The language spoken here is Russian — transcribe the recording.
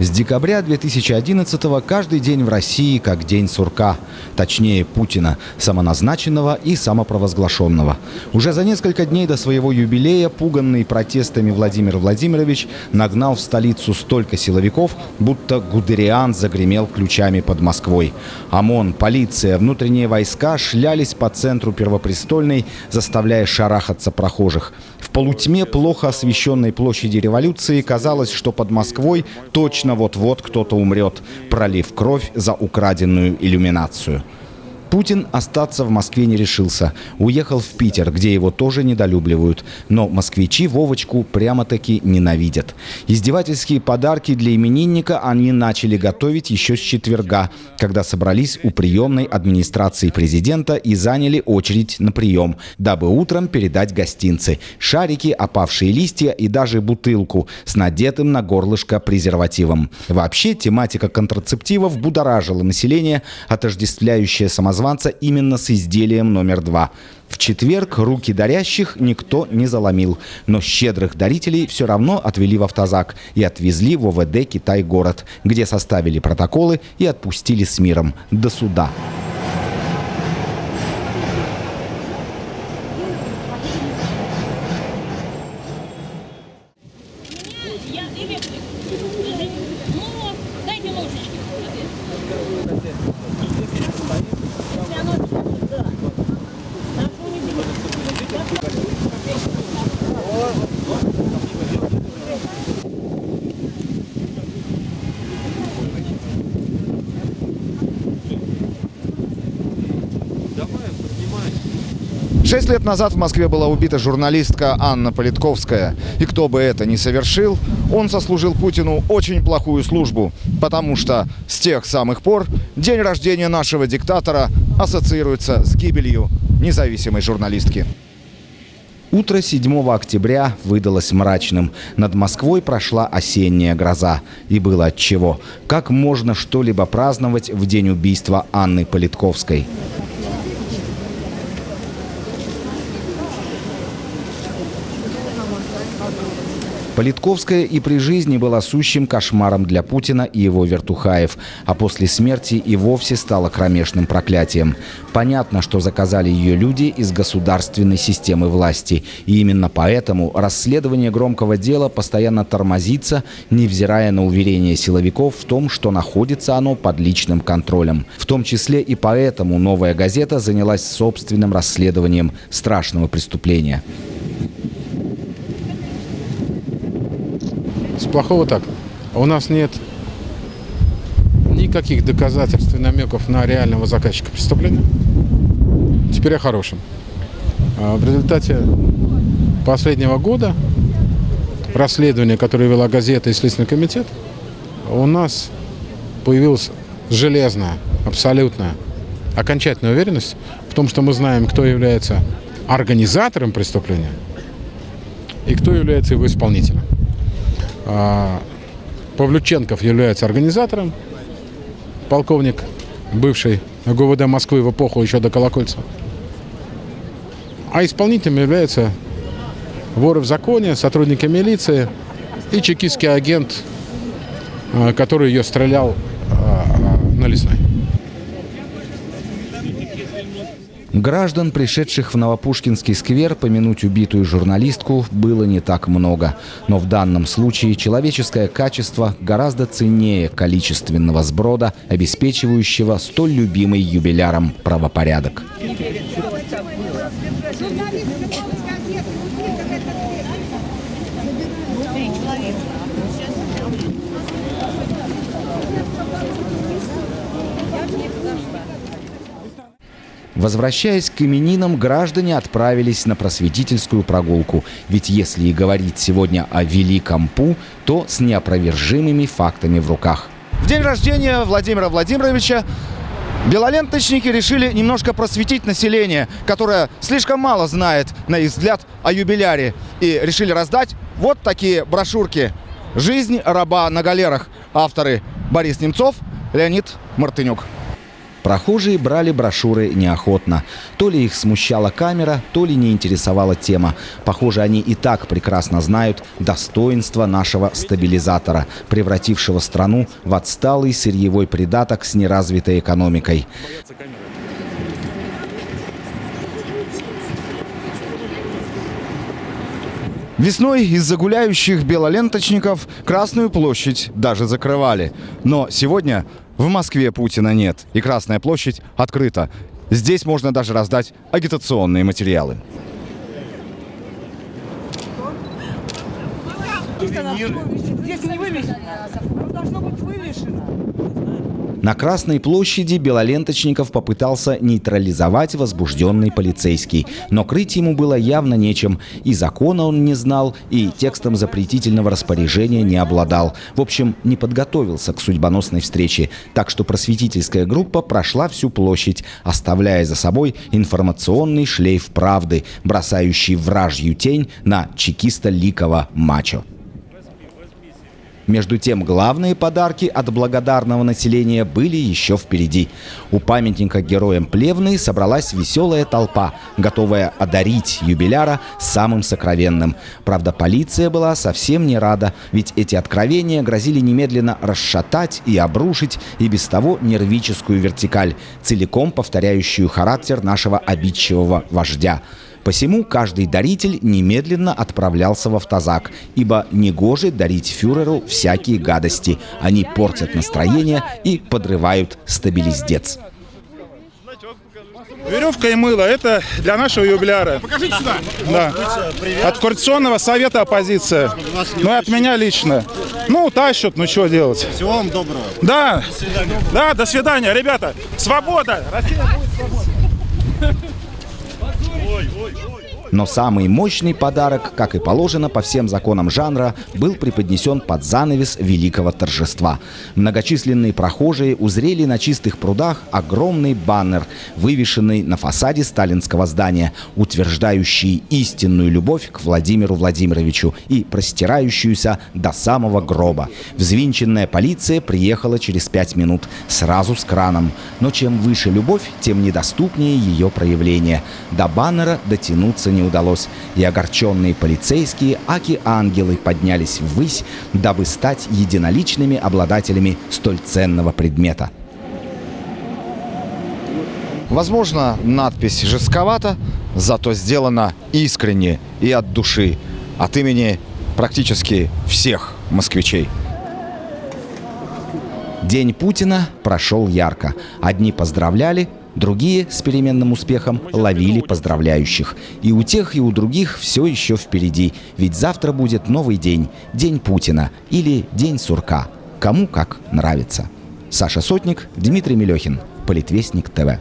С декабря 2011 каждый день в России как день сурка. Точнее, Путина, самоназначенного и самопровозглашенного. Уже за несколько дней до своего юбилея, пуганный протестами Владимир Владимирович нагнал в столицу столько силовиков, будто Гудериан загремел ключами под Москвой. ОМОН, полиция, внутренние войска шлялись по центру Первопрестольной, заставляя шарахаться прохожих. В полутьме плохо освещенной площади революции казалось, что под Москвой точно вот-вот кто-то умрет, пролив кровь за украденную иллюминацию. Путин остаться в Москве не решился. Уехал в Питер, где его тоже недолюбливают. Но москвичи Вовочку прямо-таки ненавидят. Издевательские подарки для именинника они начали готовить еще с четверга, когда собрались у приемной администрации президента и заняли очередь на прием, дабы утром передать гостинцы. Шарики, опавшие листья и даже бутылку с надетым на горлышко презервативом. Вообще, тематика контрацептивов будоражила население, отождествляющее самозванца самозванца именно с изделием номер два. В четверг руки дарящих никто не заломил, но щедрых дарителей все равно отвели в автозак и отвезли в ОВД «Китай-город», где составили протоколы и отпустили с миром до суда. Шесть лет назад в Москве была убита журналистка Анна Политковская. И кто бы это ни совершил, он сослужил Путину очень плохую службу, потому что с тех самых пор день рождения нашего диктатора ассоциируется с гибелью независимой журналистки. Утро 7 октября выдалось мрачным. Над Москвой прошла осенняя гроза. И было отчего. Как можно что-либо праздновать в день убийства Анны Политковской? Политковская и при жизни была сущим кошмаром для Путина и его вертухаев, а после смерти и вовсе стала кромешным проклятием. Понятно, что заказали ее люди из государственной системы власти. И именно поэтому расследование громкого дела постоянно тормозится, невзирая на уверение силовиков в том, что находится оно под личным контролем. В том числе и поэтому «Новая газета» занялась собственным расследованием страшного преступления. Плохого так. У нас нет никаких доказательств и намеков на реального заказчика преступления. Теперь о хорошем. А в результате последнего года расследования, которое вела газета и Следственный комитет, у нас появилась железная, абсолютная, окончательная уверенность в том, что мы знаем, кто является организатором преступления и кто является его исполнителем. А, Павлюченков является организатором, полковник, бывший ГУВД Москвы в эпоху еще до Колокольцева. А исполнителем является воры в законе, сотрудники милиции и чекистский агент, а, который ее стрелял а, на лесной. Граждан, пришедших в Новопушкинский сквер помянуть убитую журналистку, было не так много. Но в данном случае человеческое качество гораздо ценнее количественного сброда, обеспечивающего столь любимый юбиляром правопорядок. Возвращаясь к именинам, граждане отправились на просветительскую прогулку. Ведь если и говорить сегодня о Великом Пу, то с неопровержимыми фактами в руках. В день рождения Владимира Владимировича Белоленточники решили немножко просветить население, которое слишком мало знает, на их взгляд, о юбиляре. И решили раздать вот такие брошюрки. «Жизнь раба на галерах». Авторы Борис Немцов, Леонид Мартынюк. Прохожие брали брошюры неохотно. То ли их смущала камера, то ли не интересовала тема. Похоже, они и так прекрасно знают достоинство нашего стабилизатора, превратившего страну в отсталый сырьевой придаток с неразвитой экономикой. Весной из-за гуляющих белоленточников Красную площадь даже закрывали. Но сегодня в Москве Путина нет, и Красная площадь открыта. Здесь можно даже раздать агитационные материалы. Здесь не вывешено. Должно быть вывешено. На Красной площади белоленточников попытался нейтрализовать возбужденный полицейский. Но крыть ему было явно нечем. И закона он не знал, и текстом запретительного распоряжения не обладал. В общем, не подготовился к судьбоносной встрече. Так что просветительская группа прошла всю площадь, оставляя за собой информационный шлейф правды, бросающий вражью тень на чекиста Ликова мачо. Между тем, главные подарки от благодарного населения были еще впереди. У памятника героям Плевны собралась веселая толпа, готовая одарить юбиляра самым сокровенным. Правда, полиция была совсем не рада, ведь эти откровения грозили немедленно расшатать и обрушить и без того нервическую вертикаль, целиком повторяющую характер нашего обидчивого вождя. Посему каждый даритель немедленно отправлялся в автозак, ибо негоже дарить фюреру всякие гадости. Они портят настроение и подрывают стабилиздец. Веревка и мыло – это для нашего юбиляра. Покажите сюда. Да. От Координационного совета оппозиция. Ну и от меня лично. Ну, тащат, ну что делать. Всего вам доброго. Да. Да, до свидания, ребята. Свобода. Россия будет свобода. Но самый мощный подарок, как и положено по всем законам жанра, был преподнесен под занавес великого торжества. Многочисленные прохожие узрели на чистых прудах огромный баннер, вывешенный на фасаде сталинского здания, утверждающий истинную любовь к Владимиру Владимировичу и простирающуюся до самого гроба. Взвинченная полиция приехала через пять минут, сразу с краном. Но чем выше любовь, тем недоступнее ее проявление. До баннера дотянуться не не удалось, и огорченные полицейские аки-ангелы поднялись ввысь, дабы стать единоличными обладателями столь ценного предмета. Возможно, надпись жестковата, зато сделана искренне и от души, от имени практически всех москвичей. День Путина прошел ярко. Одни поздравляли, Другие с переменным успехом ловили поздравляющих. И у тех, и у других все еще впереди. Ведь завтра будет новый день. День Путина или День Сурка. Кому как нравится. Саша Сотник, Дмитрий Мелехин. Политвестник ТВ.